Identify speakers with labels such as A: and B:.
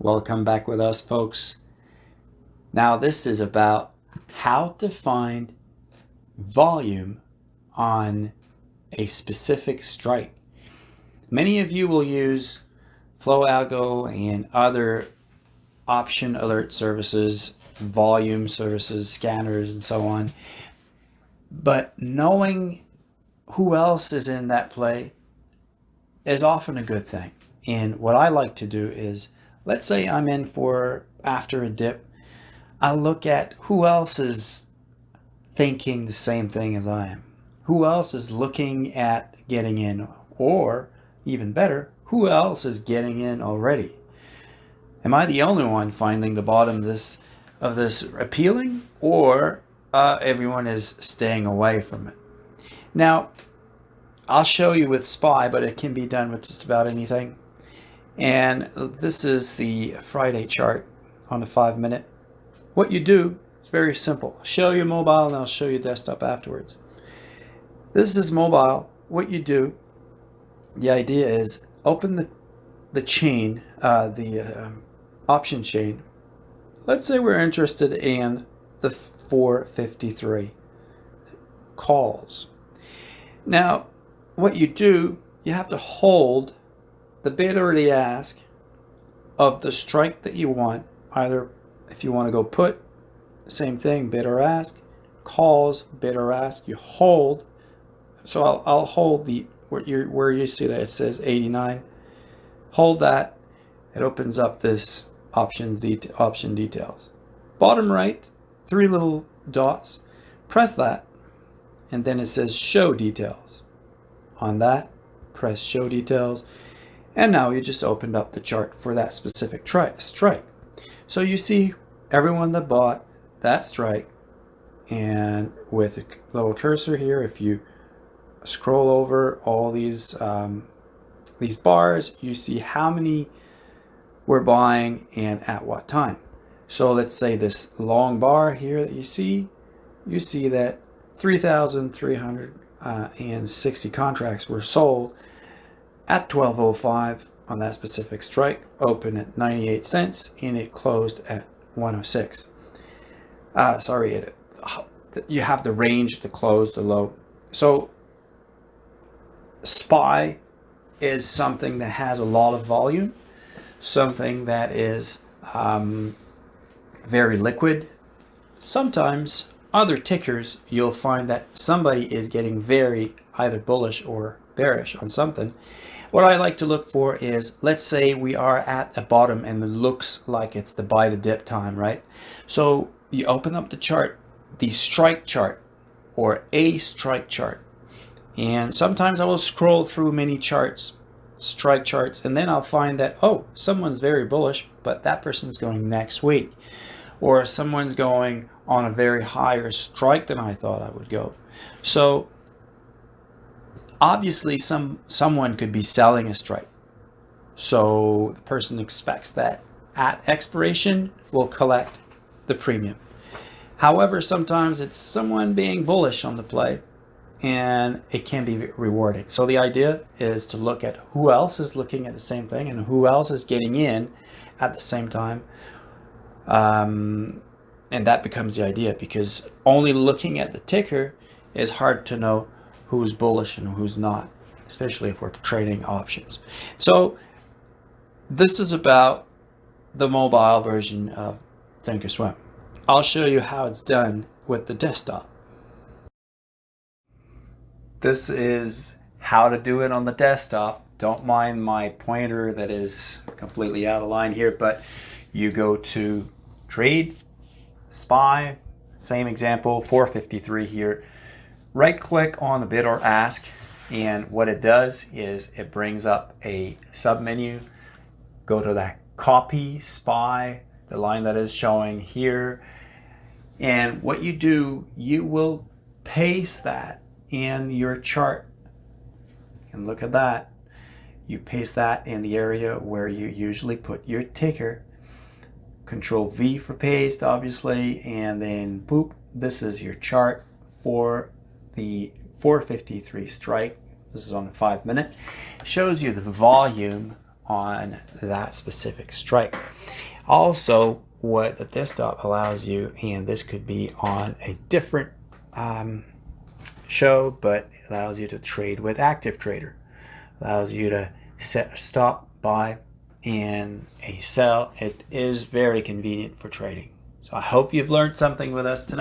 A: Welcome back with us, folks. Now, this is about how to find volume on a specific strike. Many of you will use Flow Algo and other option alert services, volume services, scanners, and so on. But knowing who else is in that play is often a good thing. And what I like to do is let's say I'm in for after a dip, I look at who else is thinking the same thing as I am. Who else is looking at getting in or even better, who else is getting in already? Am I the only one finding the bottom of this of this appealing or uh, everyone is staying away from it? Now, I'll show you with SPY, but it can be done with just about anything. And this is the Friday chart on the five minute. What you do is very simple. Show you mobile and I'll show you desktop afterwards. This is mobile. What you do, the idea is open the, the chain, uh, the uh, option chain. Let's say we're interested in the 453 calls. Now, what you do, you have to hold the bid or the ask of the strike that you want, either if you want to go put, same thing, bid or ask, calls, bid or ask, you hold. So I'll, I'll hold the, where you, where you see that it says 89, hold that, it opens up this options option details. Bottom right, three little dots, press that, and then it says show details. On that, press show details, and now you just opened up the chart for that specific strike. So you see everyone that bought that strike and with a little cursor here, if you scroll over all these um, these bars, you see how many we're buying and at what time. So let's say this long bar here that you see, you see that 3,360 contracts were sold at 12.05 on that specific strike, open at 98 cents, and it closed at 106. Uh, sorry, it, you have the range, the close, the low. So SPY is something that has a lot of volume, something that is um, very liquid. Sometimes other tickers, you'll find that somebody is getting very either bullish or bearish on something. What I like to look for is, let's say we are at a bottom and it looks like it's the buy to dip time, right? So you open up the chart, the strike chart or a strike chart. And sometimes I will scroll through many charts, strike charts, and then I'll find that, oh, someone's very bullish, but that person's going next week. Or someone's going on a very higher strike than I thought I would go. So obviously some someone could be selling a strike. So the person expects that at expiration will collect the premium. However, sometimes it's someone being bullish on the play and it can be rewarding. So the idea is to look at who else is looking at the same thing and who else is getting in at the same time. Um, and that becomes the idea because only looking at the ticker is hard to know who's bullish and who's not, especially if we're trading options. So this is about the mobile version of Thinkorswim. I'll show you how it's done with the desktop. This is how to do it on the desktop. Don't mind my pointer that is completely out of line here, but you go to trade, SPY, same example, 453 here right click on the bid or ask and what it does is it brings up a sub menu go to that copy SPY the line that is showing here. And what you do you will paste that in your chart. And look at that. You paste that in the area where you usually put your ticker. Control V for paste obviously and then boop this is your chart for the 453 strike, this is on the five minute, shows you the volume on that specific strike. Also, what the this stop allows you, and this could be on a different um, show, but allows you to trade with Active Trader. Allows you to set a stop, buy, and a sell. It is very convenient for trading. So I hope you've learned something with us tonight.